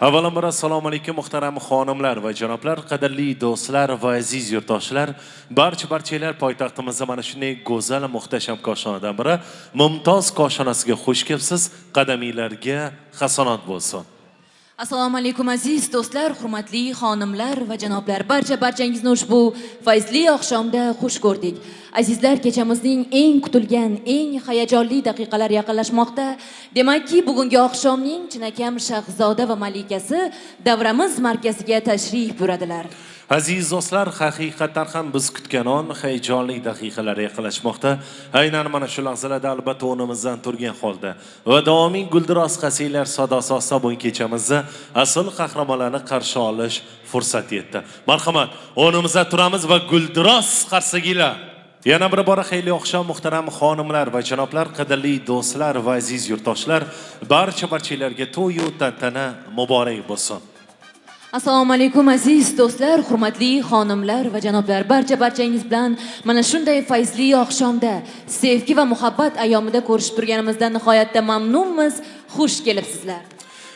avvalambor assalomu alaykum muhtaram xonimlar va janoblar qadrli do'stlar va aziz yurtdoshlar. Barcha barchalar poytaxtimizda mana shunday go'zal muhtasham koshonadan biri mumtoz koshonasiga xush kelibsiz qadamiylarga hasonot bo'lsin. Assalomu alaykum aziz do'stlar hurmatli xonimlar va janoblar. Barcha barchangizni ushbu fayzli oqshomda xush ko'rdik. Azizlar kechamizning eng kutilgan eng hayajonli daqiqalari yaqinlashmoqda. Demakki bugungi oqshomning chinakam shahzoda va malikasi davramiz markaziga tashrif buyuradilar. Aziz do'stlar haqiqatdan ham biz kutgan on hayajonli daqiqalar yaqinlashmoqda. Aynan mana shu lahzalarda albatta o'rnimizdan turgan holda va davomiy guldiroz qasiylar sadosi ostida bugun kechamizda asl qahramonlarni qarshi olish fursati yetdi. Marhamat o'rnimizda turamiz va guldiroz qarsagilar. Yana bir bora xayrli oqshom muhtaram xonimlar va janoblar qadrli do'stlar va aziz yurtdoshlar barcha barchalarga to'yu tantana muborak bo'lsin. Assalomu alaykum aziz do'stlar hurmatli xonimlar va janoblar. Barcha barchangiz bilan mana shunday fayzli oqshomda sevgi va muhabbat ayomida ko'rishib turganimizdan nihoyatda mamnunmiz. Xush kelibsizlar.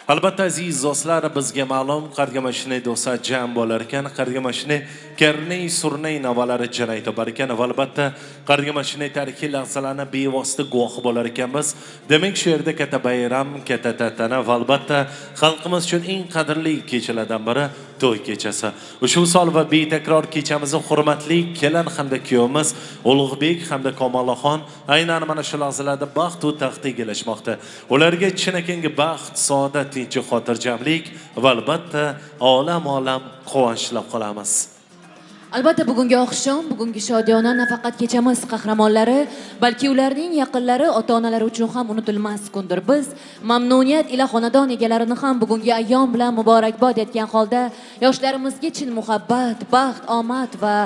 Albatta aziz do'stlar bizga ma'lum qarga mashinay do'stlar jam bo'lar ekan. Qarga mashinay karnay surnay navolari jar aytib ekan va albatta qarga mashinay tarixiy lahzalarni bevosita guvohi bo'lar ekanmiz demak shu yerda katta bayram katta tantana va albatta xalqimiz uchun eng qadrli kechalardan biri to'y kechasi. Ushbu sol va betakror kechamizni hurmatli kelin hamda kuyovimiz ulug'bek hamda komolaxon aynan mana shu lahzalarda baxtu taxt egallashmoqda ularga chinakamiga baxt saodat tinch xotirjamlik va albatta olam olam quvonch tilab qolamiz. Albatta bugungi oqshom bugungi shodiyona nafaqat kechamiz qahramonlari balki ularning yaqinlari ota onalari uchun ham unutilmas kundir. Biz mamnuniyat ila xonadon egalarini ham bugungi ayyom bilan muborakbod etgan holda yoshlarimizga chin muhabbat baxt omad va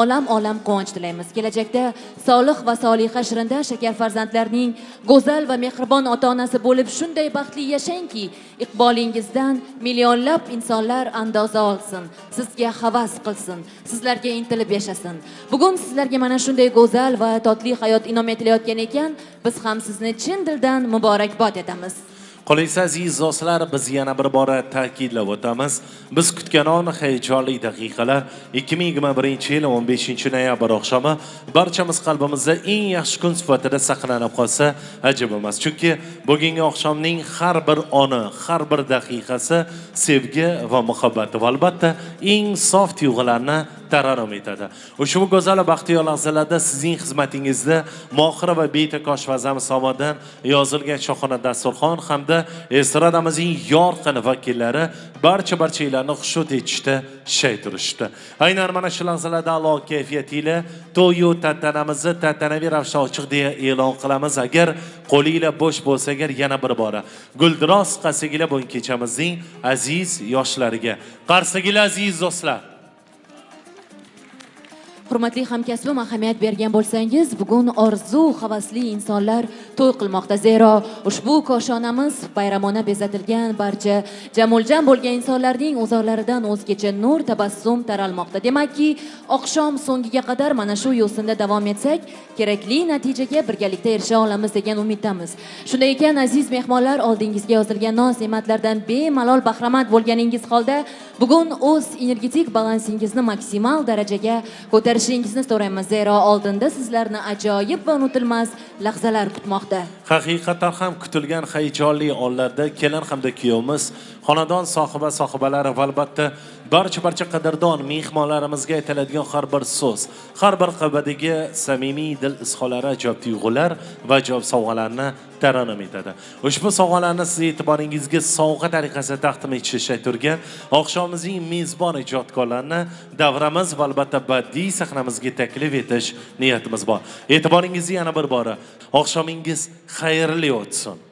olam olam quvonch tilaymiz. Kelajakda solih va soliha shirinda shakar farzandlarning go'zal va mehribon ota onasi bo'lib shunday baxtli yashangki iqbolingizdan millionlab insonlar andoza olsin sizga havas qilsin. Sizlar sizlarga intilib yashasin. Bugun sizlarga mana shunday go'zal va totli hayot inom etilayotgan ekan biz ham sizni chin dildan muborakbod etamiz. Qolaysiz aziz do'stlar biz yana bir bora ta'kidlab o'tamiz. Biz kutgan on hayajonli daqiqalar 2021 yil 15 noyabr oqshomi barchamiz qalbimizda eng yaxshi kun sifatida saqlanib qolsa ajab emas chunki bugungi oqshomning har bir oni har bir daqiqasi sevgi va muhabbat va albatta eng sof tuyg'ularni tarannum etadi ushbu go'zal baxtiyor lahzalarda sizning xizmatingizda mohira va betakosh vazam somodan yozilgan shohona dasturxon hamda estradamizning yorqin vakillari barcha barchanglarni xushnud etishda shay turishdi. Aynan mana shu lahzalarda alo kayfiyat ila to'yu tantanamizni tantanaviy ravishda ochiq deya e'lon qilamiz. Agar qo'linglar bo'sh bo'lsa agar yana bir bora guldiroz qasiginglar bugun kechamizning aziz yoshlariga. Qarsiginglar aziz do'stlar hurmatli hamkasbim ahamiyat bergan bo'lsangiz bugun orzu havasli insonlar to'y qilmoqda. Zero ushbu koshonamiz bayramona bezatilgan barcha jamuljam bo'lgan insonlarning o'zorlaridan o'zgacha nur tabassum taralmoqda. Demakki oqshom so'ngiga qadar mana shu yo'sinda davom etsak kerakli natijaga birgalikda erisha olamiz degan umiddamiz. Shunday ekan aziz mehmonlar oldingizga yozilgan noz ne'matlardan bemalol bahramand bo'lganingiz holda bugun o'z energetik balansingizni maksimal darajaga ko'tarish ko'tarishingizni so'raymiz. Zero oldinda sizlarni ajoyib va unutilmas lahzalar kutmoqda. Haqiqatan ham kutilgan hayajonli onlarda kelin hamda kuyovimiz xonadon sohiba sohibalari va albatta barcha barcha qadrdon mehmonlarimizga aytiladigan har bir so'z har bir qabadagi samimiy dil izhorlari ajoyib tuyg'ular va ajoyib sovg'alarni tarannum etadi. Ushbu sovg'alarni siz e'tiboringizga sovg'a tariqasida taqdim etishga turgan oqshomimizning mezbon ijodkorlarini davramiz va albatta badiiy sahnamizga taklif etish niyatimiz bor. E'tiboringizni yana bir bora oqshomingiz xayrli o'tsin.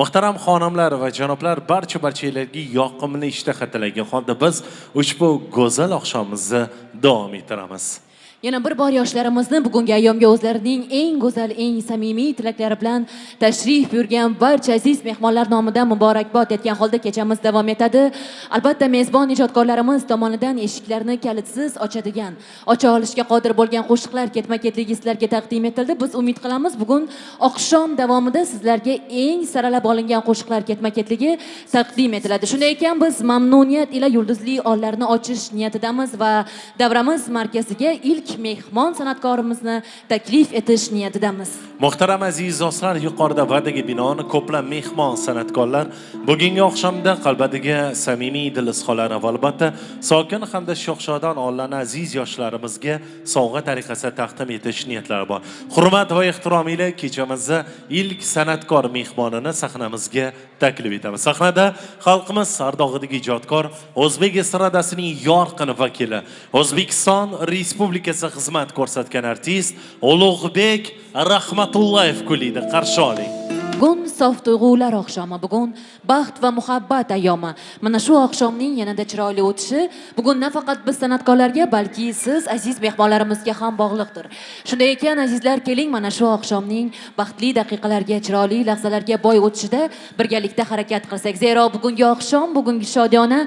Muhtaram xonimlar va janoblar barcha barchalarga yoqimli ishtaha tilagan holda biz ushbu go'zal oqshomimizni davom ettiramiz. Yana bir bor yoshlarimizni bugungi ayyomga o'zlarining eng go'zal eng samimiy tilaklari bilan tashrif buyurgan barcha aziz mehmonlar nomidan muborakbod etgan holda kechamiz davom etadi. Albatta mezbon ijodkorlarimiz tomonidan eshiklarni kalitsiz ochadigan ocha olishga qodir bo'lgan qo'shiqlar ketma ketligi sizlarga taqdim etildi. Biz umid qilamiz bugun oqshom davomida sizlarga eng saralab olingan qo'shiqlar ketma ketligi taqdim etiladi. Shunday ekan biz mamnuniyat ila yulduzli onlarni ochish niyatidamiz va davramiz markaziga ilk mehmon san'atkorimizni taklif etish niyatidamiz. Muhtaram aziz do'stlar yuqorida va'daga binoan ko'plab mehmon san'atkorlar bugungi oqshomda qalbadagi samimiy dil izhorlari va albatta sokin hamda shohshodon onlarni aziz yoshlarimizga sovg'a tariqasida taqdim etish niyatlari bor. Hurmat va ehtirom ila kechamizda ilk san'atkor mehmonini sahnamizga taklif etamiz. Sahnada xalqimiz sardog'idagi ijodkor o'zbek estradasining yorqin vakili o'zbekiston respublikasi xizmat ko'rsatgan artist ulug'bek rahmatullayev kuylaydi qarshi oling. Bugun sof tuyg'ular oqshomi? Bugun baxt va muhabbat ayyomi mana shu oqshomning yanada chiroyli o'tishi bugun nafaqat biz san'atkorlarga balki siz aziz mehmonlarimizga ham bog'liqdir. Shunday ekan azizlar keling mana shu oqshomning baxtli daqiqalarga chiroyli lahzalarga boy o'tishida birgalikda harakat qilsak. Zero bugungi oqshom bugungi shodiyona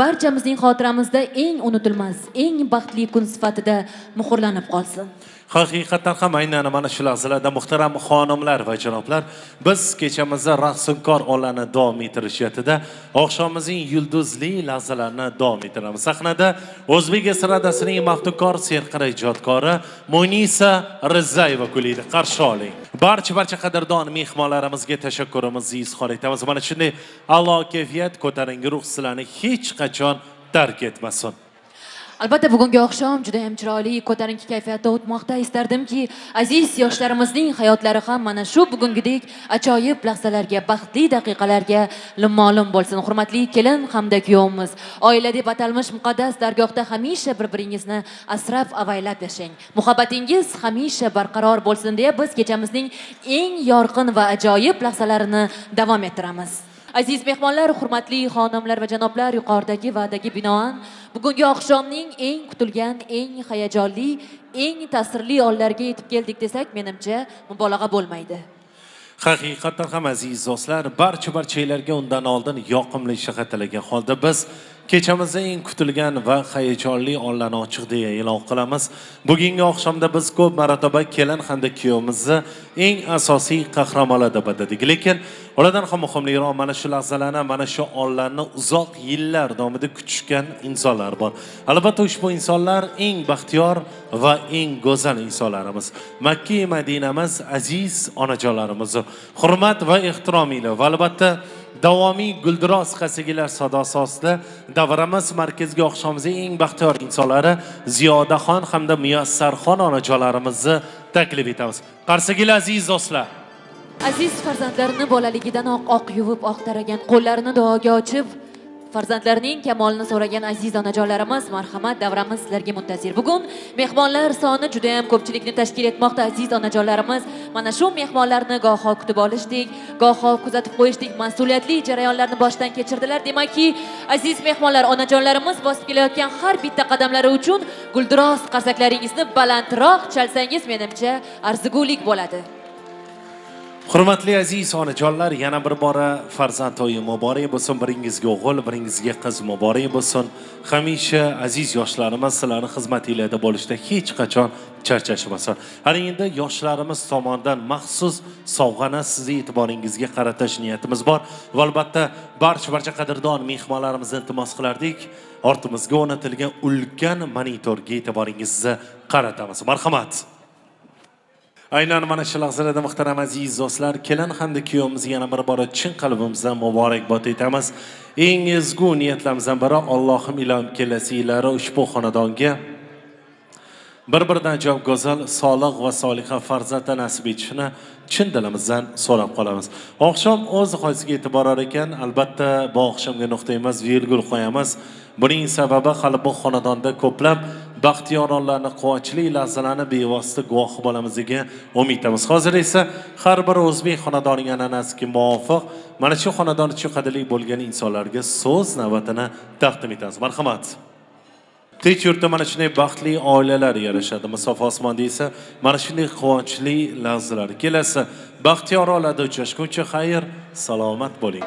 barchamizning xotiramizda eng unutilmas eng baxtli kun sifatida muhrlanib qolsin. Haqiqatdan ham aynan mana shu lahzalarda muhtaram xonimlar va janoblar biz kechamizda raqsunkor onlarni davom ettirish niyatida oqshomimizning yulduzli lahzalarini davom ettiramiz sahnada o'zbek estradasining maftunkor serqira ijodkori munisa rizayeva kuyliydi qarshi oling. Barcha barcha qadrdon mehmonlarimizga tashakkurimizni izhor etamiz. Mana shunday a'lo kayfiyat ko'tarinki ruh sizlarni hech qachon tark etmasin. Albatta bugungi oqshom juda ham chiroyli ko'tarinki kayfiyatda o'tmoqda. Istardimki aziz yoshlarimizning hayotlari ham mana shu bugungidek ajoyib lahzalarga baxtli daqiqalarga limolum bo'lsin. Hurmatli kelin hamda kuyovimiz oila deb atalmish muqaddas dargohda hamisha bir biringizni asrab avaylab yashang. Muhabbatingiz hamisha barqaror bo'lsin deya biz kechamizning eng yorqin va ajoyib lahzalarini davom ettiramiz. Aziz mehmonlar hurmatli xonimlar va janoblar yuqoridagi va'daga binoan bugungi oqshomning eng kutilgan eng hayajonli eng ta'sirli onlariga yetib keldik desak menimcha mubolag'a bo'lmaydi. Haqiqatdan ham aziz do'stlar barcha barchalarga undan oldin yoqimli shahar tilagan holda biz kechamizda eng kutilgan va hayajonli onlarni ochiq deya e'lon qilamiz. Bugungi oqshomda biz ko'p marotaba kelin hamda kuyovimizni eng asosiy qahramonlar deb atadik lekin ulardan ham muhimliroq mana shu lahzalarni mana shu onlarni uzoq yillar davomida kutishgan insonlar bor. Albatta ushbu insonlar eng baxtiyor va eng go'zal insonlarimiz. Makki madinamiz aziz onajonlarimiz hurmat va ehtirom ila va albatta davomiy guldiroz qasigilar sadosi ostida davramiz markaziga oqshomimizning eng baxtiyor insonlari ziyodaxon hamda muyassarxon onajonlarimizni taklif etamiz. Qarsagilar aziz do'stlar. Aziz farzandlarini bolaligidanoq oq yuvib oq taragan qo'llarini duoga ochib farzandlarining kamolini so'ragan aziz onajonlarimiz marhamat davramiz sizlarga muntazir. Bugun mehmonlar soni juda yam ko'pchilikni tashkil etmoqda aziz onajonlarimiz. Mana shu mehmonlarni goho kutib olishdik goho kuzatib qo'yishdik mas'uliyatli jarayonlarni boshdan kechirdilar. Demakki aziz mehmonlar onajonlarimiz bosib kelayotgan har bitta qadamlari uchun guldiroz qarsaklaringizni balandroq chalsangiz menimcha arzigulik bo'ladi. Hurmatli aziz onajonlar yana bir bora farzand to'yi muborak bo'lsin. Biringizga o'g'il biringizga qiz muborak bo'lsin. Hamisha aziz yoshlarimiz sizlarni xizmatinglarda bo'lishda hech qachon charchashmasin. Ana endi yoshlarimiz tomonidan maxsus sovg'ani sizni e'tiboringizga qaratish niyatimiz bor. Va albatta barcha barcha qadrdon mehmonlarimizni iltimos qilardik. Ortimizga o'rnatilgan ulkan monitorga e'tiboringizni qaratamiz. Marhamat. Aynan mana shu lahzalarda muhtaram aziz do'stlar kelin hamda kuyovimizga yana bir bora chin qalbimizdan muborakbod aytamiz eng ezgu niyatlarimizdan biri allohim ilom kelasi yillari ushbu xonadonga bir biridan javob go'zal solih va soliha farzandlar nasib etishini chin dilimizdan so'rab qolamiz. Oqshom o'z hoziga yetib borar ekan albatta bu oqshomga nuqta emas virgul qo'yamiz. Buning sababi hali bu xonadonda ko'plab baxtiyor onlarni quvonchli lahzalarni bevosita guvohi bo'lamiz degan umiddamiz. Hozir esa har bir o'zbek xonadonining an'anasiga muvofiq mana shu xonadon uchun qadrli bo'lgan insonlarga so'z navbatini taqdim etamiz. Marhamat. Tinch yurtda mana shunday baxtli oilalar yarashadi. Masofa osmonda esa mana shunday quvonchli lahzalar kelasi. Baxtiyor oilada uchrashguncha xayr salomat bo'ling.